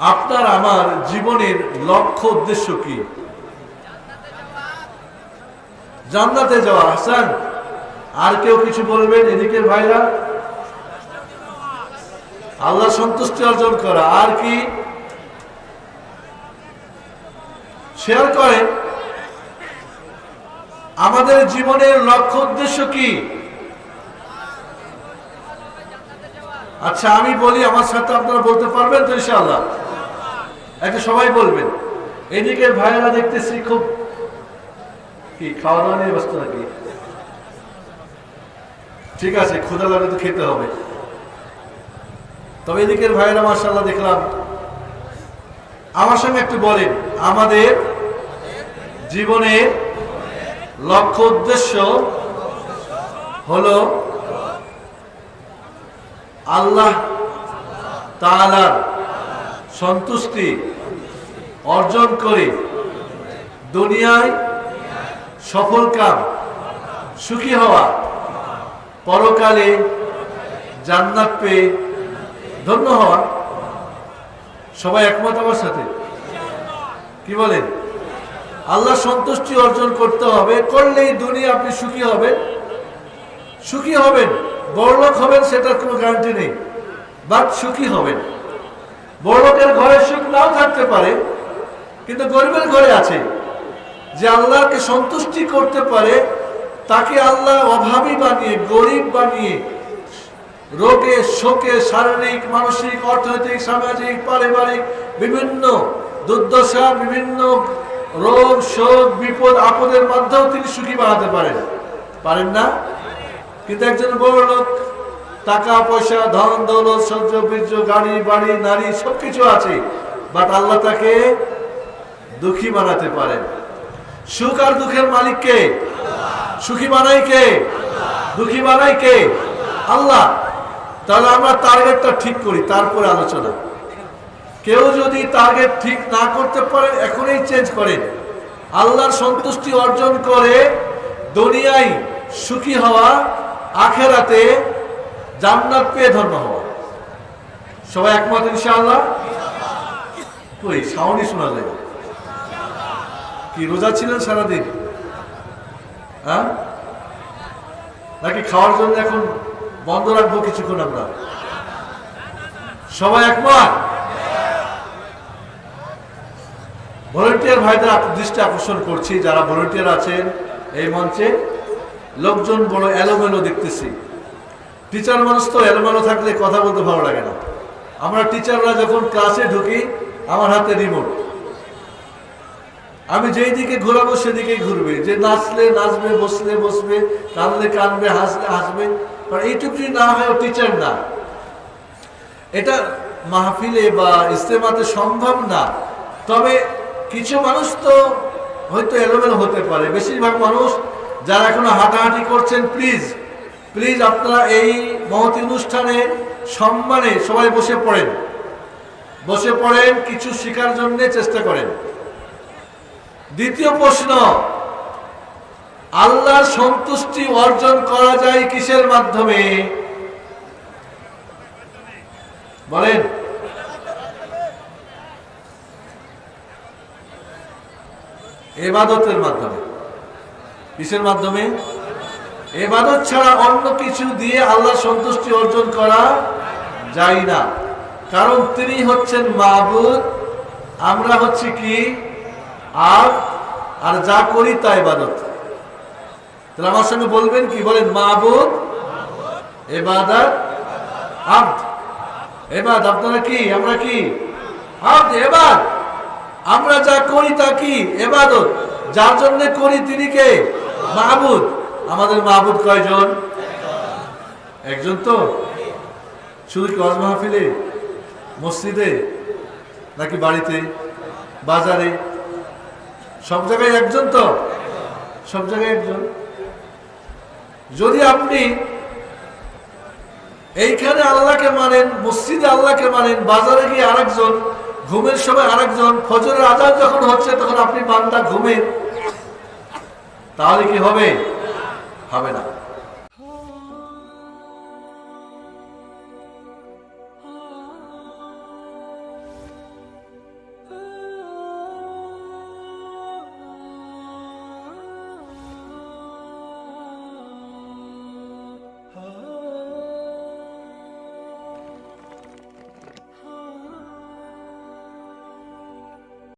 আপনার আমার জীবনের লক্ষ্য উদ্দেশ্য কি? জান্নাতে যাওয়া, হাসান, আর কেউ কিছু বলবেন এদিকের ভাইরা? আল্লাহ সন্তুষ্টি অর্জন করা, আর কি? শেয়ার করেন, আমাদের জীবনের লক্ষ্য উদ্দেশ্য কি? আচ্ছা আমি বলি, আমার সাথে আপনারা বলতে পারবেন তো ইনশাআল্লাহ? একটা সবাই বলবেন। এদিকে ভাইয়েরা দেখতেছি খুব কি খাওয়া দাওয়া নিয়ে ব্যস্ত নাকি? ঠিক আছে ক্ষুদা লাগে তো খেতে হবে। তবে এদিকের ভাইয়েরা মার্শাল্লাহ দেখলাম। আমার সঙ্গে একটু বলেন, আমাদের জীবনের লক্ষ্য উদ্দেশ্য হলো আল্লাহ তাআলার সন্তুষ্টি অর্জন করে দুনিয়ায় সফল কাম, সুখী হওয়া, পরকালে জান্নাত পেয়ে ধন্য হওয়া। সবাই একমত আমার সাথে? কি বলেন? আল্লাহ সন্তুষ্টি অর্জন করতে হবে, করলেই দুনিয়া আপনি সুখী হবেন। সুখী হবেন। বড়লোক হবেন সেটার কোনো গ্যারান্টি নেই বাট সুখী হবেন। বড়লোকের ঘরে সুখ নাও থাকতে পারে, কিন্তু গরিবের ঘরে আছে। যে আল্লাহকে সন্তুষ্টি করতে পারে, তাকে আল্লাহ অভাবী বানিয়ে, গরিব বানিয়ে, রোগে, শোকে, শারীরিক, মানসিক, অর্থনৈতিক, সামাজিক, পারিবারিক, বিভিন্ন দুর্দশা, বিভিন্ন রোগ, শোক, বিপদ, আপদের মাধ্যমেও তিনি সুখী বানাতে পারেন। পারেন না? কিন্তু একজন বড় লোক টাকা, পয়সা, ধন, দৌলত সহ্য বীর্য, গাড়ি, বাড়ি, নারী, সবকিছু আছে। বাট আল্লাহ তাকে দুঃখী বানাতে পারেন। সুখ আর দুঃখের মালিক কে? সুখী বানাই কে? দুঃখী বানাই কে? আল্লাহ। তাহলে আমরা টার্গেটটা ঠিক করি, তারপরে আলোচনা। কেউ যদি টার্গেট ঠিক না করতে পারে, এখনই চেঞ্জ করেন। আল্লাহর সন্তুষ্টি অর্জন করে দুনিয়ায় সুখী হওয়া আখেরাতে জান্নাত পেয়ে ধন্য হওয়া। সবাই একমত ইনশাআল্লাহ? কই সাউন্ডই শোনা যায়। কি, রোজা ছিলেন সারাদিন? হ্যাঁ? নাকি খাওয়ার জন্য এখন বন্ধ রাখব কিছুক্ষণ আমরা? সবাই একমত? ভলেন্টিয়ার ভাইদের দৃষ্টি আকর্ষণ করছি, যারা ভলেন্টিয়ার আছেন এই মঞ্চে। লোকজন বড় এলোমেলো দেখতেছি। টিচার মানুষ তো এলোমেলো থাকলে কথা বলতে ভালো লাগে না। আমরা টিচাররা যখন ক্লাসে ঢুকি, আমার হাতে রিমোট আমি যেই দিকে ঘোরাবো সেদিকেই ঘুরবে। যে নাচলে নাচবে, বসলে বসবে কানলে কানবে হাসলে হাসবে কারণ এইটুকু যদি না হয় টিচার না। এটা মাহফিলে বা ইস্তেমাতে সম্ভব না। তবে কিছু মানুষ তো হয়তো এলোমেলো হতে পারে। বেশিরভাগ মানুষ যারা এখনও হাঁটাহাঁটি করছেন প্লিজ প্লিজ আপনারা এই মহতি অনুষ্ঠানে সম্মানে সবাই বসে পড়েন। বসে পড়েন, কিছু শেখার জন্য চেষ্টা করেন। দ্বিতীয় প্রশ্ন, আল্লাহর সন্তুষ্টি অর্জন করা যায় কিসের মাধ্যমে? বলেন। এবাদতের মাধ্যমে। কিসের মাধ্যমে? এবাদত ছাড়া অন্য কিছু দিয়ে আল্লাহ সন্তুষ্টি অর্জন করা যায় না। কারণ তিনি হচ্ছেন মাহবুদ আমরা হচ্ছে কি? আর আর যা করি তা ইবাদত তাহলে আমার সঙ্গে বলবেন কি? বলেন মাহবুদ এবাদত, আব্দ। এবাদ আপনারা কি? আমরা কি? আব্দ এবাদ আমরা যা করি তা কি? এবাদত। যার জন্য করি তিনি কে? মাহবুদ আমাদের মাহবুদ কয়জন? একজন তো? শুধু কি ওয়াজ মাহফিলে? মসজিদে? নাকি বাড়িতে? বাজারে? সব জায়গায় একজন তো? সব জায়গায় একজন। যদি আপনি এইখানে আল্লাহকে মানেন, মসজিদে আল্লাহকে মানেন, বাজারে গিয়ে আরেকজন, ঘুমের সময় আরেকজন, ফজরের আজাদ যখন হচ্ছে তখন আপনি বান্দা ঘুমেন। তাহলে কি হবে? হবে না।